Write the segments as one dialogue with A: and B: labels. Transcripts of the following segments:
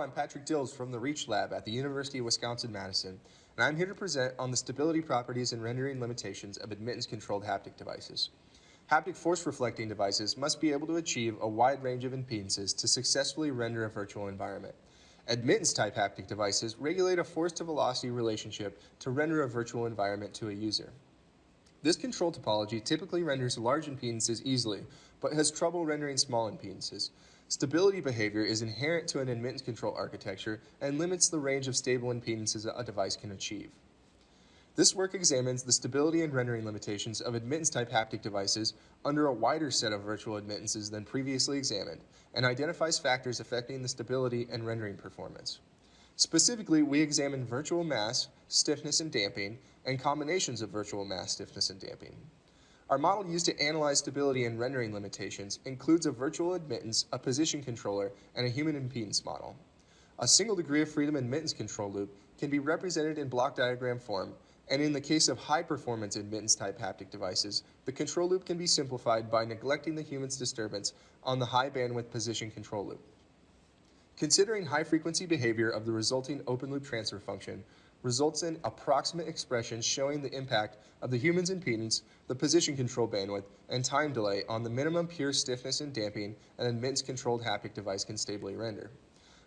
A: I'm Patrick Dills from the REACH Lab at the University of Wisconsin-Madison, and I'm here to present on the stability properties and rendering limitations of admittance-controlled haptic devices. Haptic force-reflecting devices must be able to achieve a wide range of impedances to successfully render a virtual environment. Admittance-type haptic devices regulate a force-to-velocity relationship to render a virtual environment to a user. This control topology typically renders large impedances easily, but has trouble rendering small impedances. Stability behavior is inherent to an admittance control architecture and limits the range of stable impedances a device can achieve. This work examines the stability and rendering limitations of admittance-type haptic devices under a wider set of virtual admittances than previously examined and identifies factors affecting the stability and rendering performance. Specifically, we examine virtual mass, stiffness, and damping, and combinations of virtual mass, stiffness, and damping. Our model used to analyze stability and rendering limitations includes a virtual admittance, a position controller, and a human impedance model. A single degree of freedom admittance control loop can be represented in block diagram form and in the case of high-performance admittance-type haptic devices, the control loop can be simplified by neglecting the human's disturbance on the high-bandwidth position control loop. Considering high-frequency behavior of the resulting open-loop transfer function results in approximate expressions showing the impact of the human's impedance, the position control bandwidth, and time delay on the minimum pure stiffness and damping an admittance-controlled haptic device can stably render.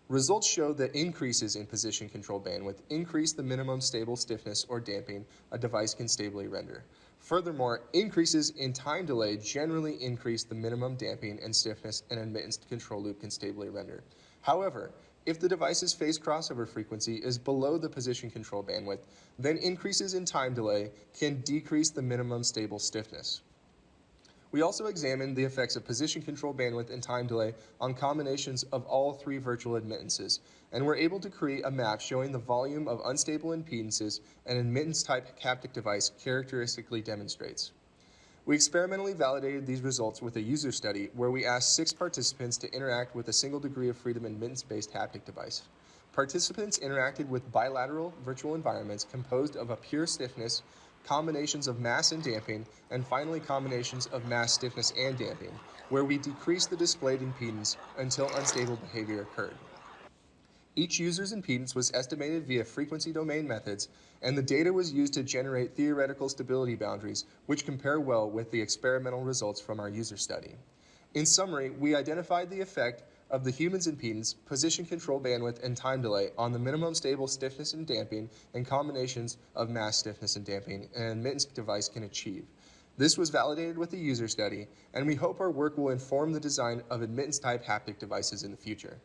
A: Results show that increases in position control bandwidth increase the minimum stable stiffness or damping a device can stably render. Furthermore, increases in time delay generally increase the minimum damping and stiffness an admittance control loop can stably render. However, if the device's phase crossover frequency is below the position control bandwidth, then increases in time delay can decrease the minimum stable stiffness. We also examined the effects of position control bandwidth and time delay on combinations of all three virtual admittances, and were able to create a map showing the volume of unstable impedances an admittance-type haptic device characteristically demonstrates. We experimentally validated these results with a user study where we asked six participants to interact with a single degree of freedom admittance-based haptic device. Participants interacted with bilateral virtual environments composed of a pure stiffness, combinations of mass and damping, and finally combinations of mass, stiffness, and damping, where we decreased the displayed impedance until unstable behavior occurred. Each user's impedance was estimated via frequency domain methods, and the data was used to generate theoretical stability boundaries, which compare well with the experimental results from our user study. In summary, we identified the effect of the human's impedance, position control bandwidth, and time delay on the minimum stable stiffness and damping and combinations of mass stiffness and damping an admittance device can achieve. This was validated with the user study, and we hope our work will inform the design of admittance-type haptic devices in the future.